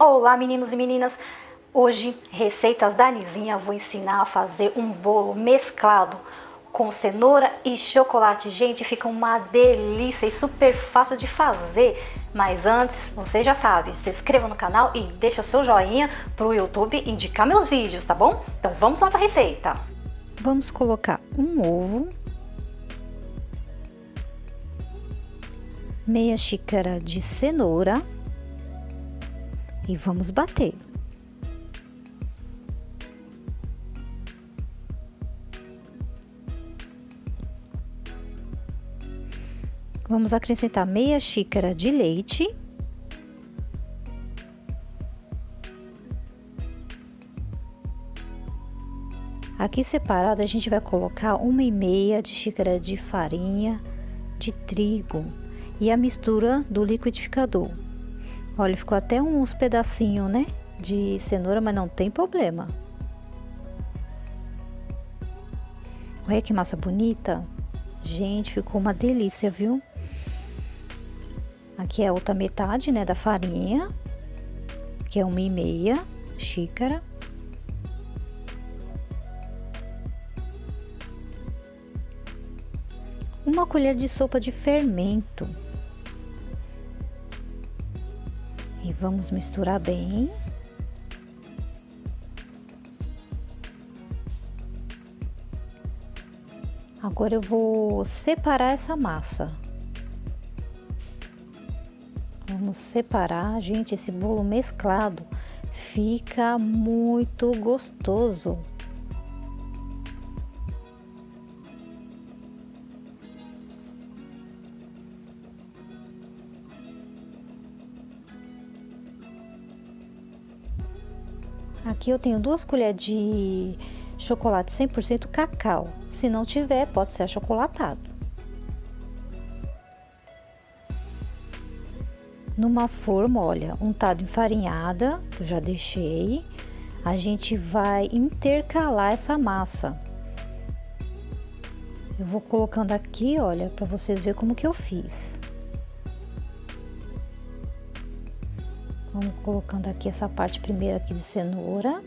Olá meninos e meninas, hoje receitas da Nizinha, vou ensinar a fazer um bolo mesclado com cenoura e chocolate. Gente, fica uma delícia e super fácil de fazer. Mas antes, você já sabe, se inscreva no canal e deixa seu joinha para o YouTube indicar meus vídeos, tá bom? Então vamos lá para a receita. Vamos colocar um ovo, meia xícara de cenoura e vamos bater. Vamos acrescentar meia xícara de leite. Aqui separado a gente vai colocar uma e meia de xícara de farinha de trigo e a mistura do liquidificador. Olha, ficou até uns pedacinhos, né? De cenoura, mas não tem problema. Olha que massa bonita. Gente, ficou uma delícia, viu? Aqui é a outra metade, né, da farinha, que é uma e meia xícara. Uma colher de sopa de fermento. E vamos misturar bem. Agora eu vou separar essa massa. Vamos separar, gente, esse bolo mesclado fica muito gostoso. Aqui eu tenho duas colheres de chocolate 100% cacau. Se não tiver, pode ser achocolatado. Numa forma, olha, untada enfarinhada, que eu já deixei, a gente vai intercalar essa massa. Eu vou colocando aqui, olha, para vocês verem como que eu fiz. Vamos colocando aqui essa parte primeiro aqui de cenoura.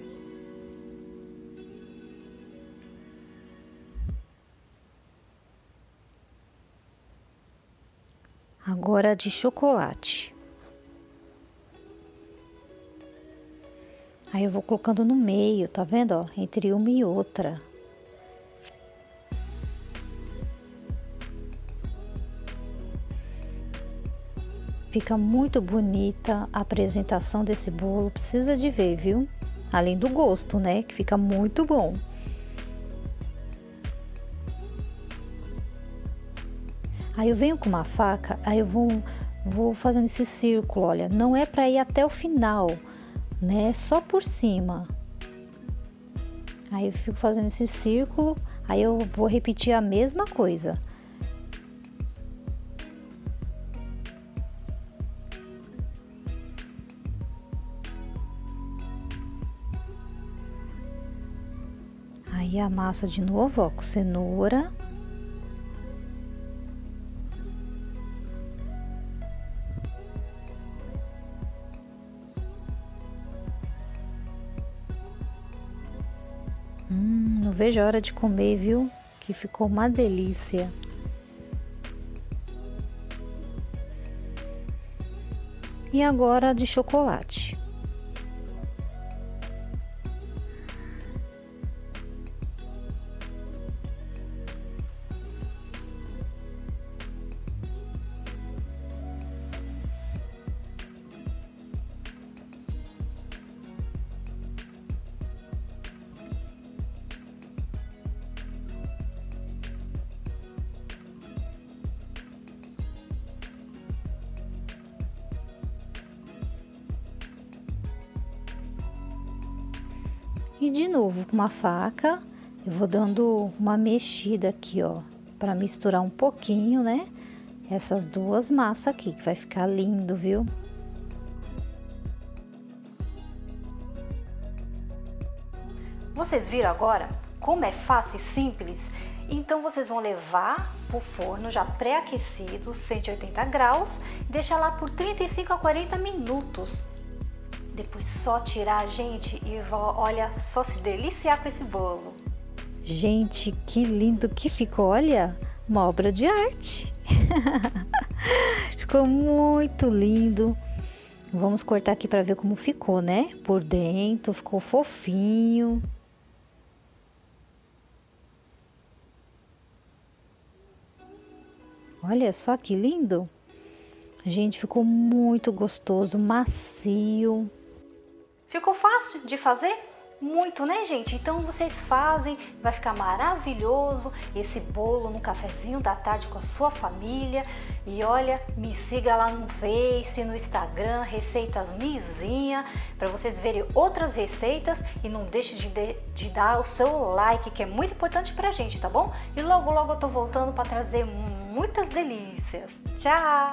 Agora de chocolate. Aí eu vou colocando no meio, tá vendo, ó? Entre uma e outra. Fica muito bonita a apresentação desse bolo, precisa de ver, viu? Além do gosto, né? Que fica muito bom. Aí eu venho com uma faca, aí eu vou, vou fazendo esse círculo, olha. Não é para ir até o final, né? Só por cima. Aí eu fico fazendo esse círculo, aí eu vou repetir a mesma coisa. Aí a massa de novo, ó, com cenoura. Hum, não vejo a hora de comer, viu? Que ficou uma delícia. E agora de chocolate. E de novo, com uma faca, eu vou dando uma mexida aqui, ó, para misturar um pouquinho, né? Essas duas massas aqui, que vai ficar lindo, viu? Vocês viram agora como é fácil e simples? Então vocês vão levar para o forno já pré-aquecido, 180 graus, deixar lá por 35 a 40 minutos Depois só tirar, gente, e olha, só se deliciar com esse bolo. Gente, que lindo que ficou, olha, uma obra de arte. ficou muito lindo. Vamos cortar aqui para ver como ficou, né? Por dentro, ficou fofinho. Olha só que lindo. Gente, ficou muito gostoso, macio. Ficou fácil de fazer? Muito, né, gente? Então vocês fazem, vai ficar maravilhoso esse bolo no cafezinho da tarde com a sua família. E olha, me siga lá no Face, no Instagram, Receitas Nizinha, para vocês verem outras receitas e não deixe de, de, de, dar o seu like, que é muito importante pra gente, tá bom? E logo, logo eu tô voltando para trazer muitas delícias. Tchau!